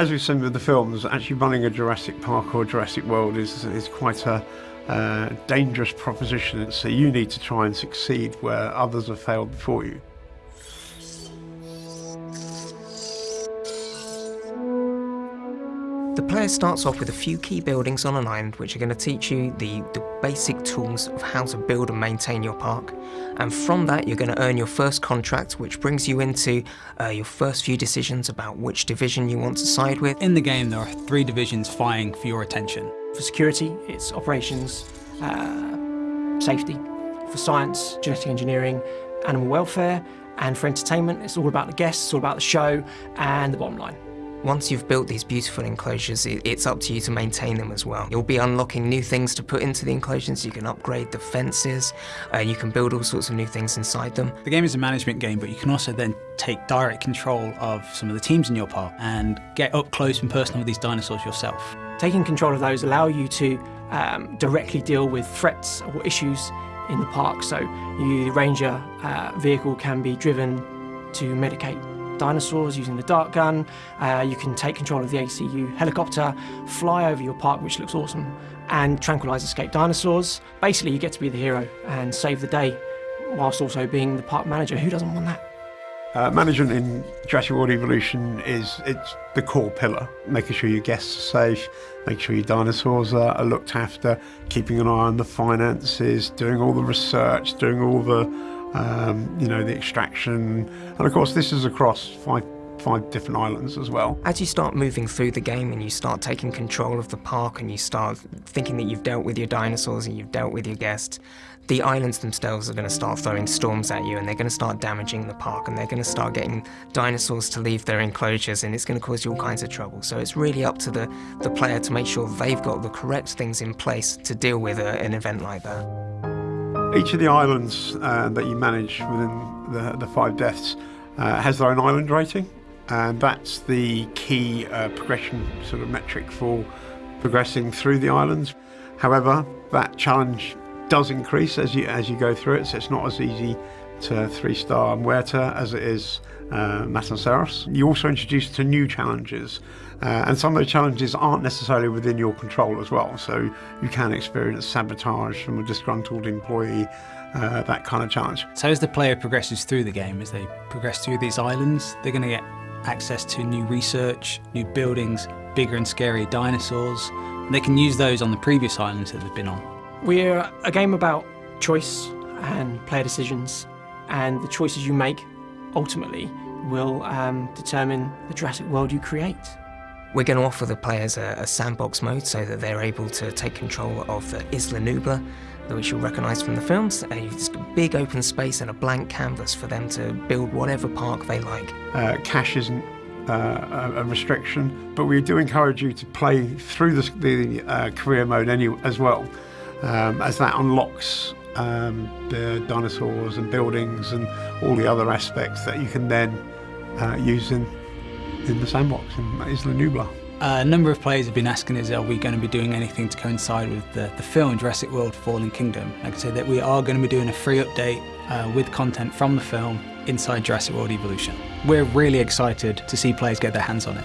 As we've seen with the films, actually running a Jurassic Park or Jurassic World is, is quite a uh, dangerous proposition. So you need to try and succeed where others have failed before you. The player starts off with a few key buildings on an island which are going to teach you the, the basic tools of how to build and maintain your park. And from that you're going to earn your first contract which brings you into uh, your first few decisions about which division you want to side with. In the game there are three divisions vying for your attention. For security, it's operations, uh, safety. For science, genetic engineering, animal welfare. And for entertainment, it's all about the guests, it's all about the show and the bottom line. Once you've built these beautiful enclosures, it's up to you to maintain them as well. You'll be unlocking new things to put into the enclosures, you can upgrade the fences, uh, you can build all sorts of new things inside them. The game is a management game, but you can also then take direct control of some of the teams in your park and get up close and personal with these dinosaurs yourself. Taking control of those allow you to um, directly deal with threats or issues in the park. So you, the ranger uh, vehicle can be driven to medicate dinosaurs using the dart gun. Uh, you can take control of the ACU helicopter, fly over your park, which looks awesome, and tranquilize escaped dinosaurs. Basically, you get to be the hero and save the day, whilst also being the park manager. Who doesn't want that? Uh, management in Jurassic World Evolution is it's the core pillar, making sure your guests are safe, making sure your dinosaurs are, are looked after, keeping an eye on the finances, doing all the research, doing all the um, you know, the extraction. And of course, this is across five five different islands as well. As you start moving through the game and you start taking control of the park and you start thinking that you've dealt with your dinosaurs and you've dealt with your guests, the islands themselves are going to start throwing storms at you and they're going to start damaging the park and they're going to start getting dinosaurs to leave their enclosures and it's going to cause you all kinds of trouble. So it's really up to the, the player to make sure they've got the correct things in place to deal with a, an event like that. Each of the islands uh, that you manage within the, the five deaths uh, has their own island rating, and that's the key uh, progression sort of metric for progressing through the islands. However, that challenge does increase as you as you go through it, so it's not as easy to three-star Muerta as it is uh, Matanceros. You also introduced to new challenges, uh, and some of those challenges aren't necessarily within your control as well. So you can experience sabotage from a disgruntled employee, uh, that kind of challenge. So as the player progresses through the game, as they progress through these islands, they're going to get access to new research, new buildings, bigger and scarier dinosaurs. And they can use those on the previous islands that they've been on. We're a game about choice and player decisions, and the choices you make ultimately will um, determine the Jurassic World you create. We're going to offer the players a, a, sandbox mode so that they're able to take control of the Isla Nublar, which you'll recognise from the films. It's a big open space and a blank canvas for them to build whatever park they like. Uh, cash isn't uh, a restriction, but we do encourage you to play through the, the uh, career mode any, as well, um, as that unlocks um, the dinosaurs and buildings and all the other aspects that you can then uh, use in in the sandbox in Isla Nublar. Uh, a number of players have been asking us, are we going to be doing anything to coincide with the, the film Jurassic World Fallen Kingdom? Like I said, that we are going to be doing a free update uh, with content from the film inside Jurassic World Evolution. We're really excited to see players get their hands on it.